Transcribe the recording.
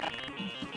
sí